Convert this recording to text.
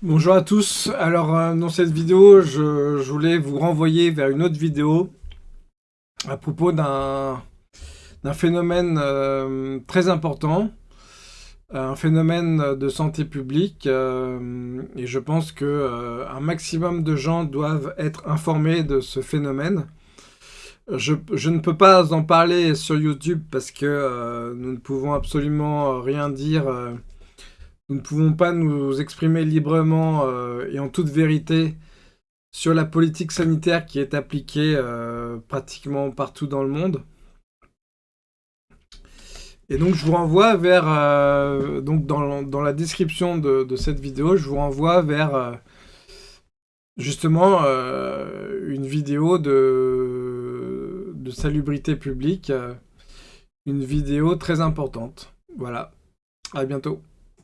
Bonjour à tous, alors euh, dans cette vidéo je, voulais vous renvoyer vers une autre vidéo à propos d'un phénomène euh, très important, un phénomène de santé publique euh, et je pense que un maximum de gens doivent être informés de ce phénomène. Je, je, ne peux pas en parler sur YouTube parce que nous ne pouvons absolument rien dire nous ne pouvons pas nous exprimer librement euh, et en toute vérité sur la politique sanitaire qui est appliquée euh, pratiquement partout dans le monde. Et donc je vous renvoie vers, euh, donc dans, la description de, cette vidéo, je vous renvoie vers justement une vidéo de, de salubrité publique, une vidéo très importante. Voilà, à bientôt.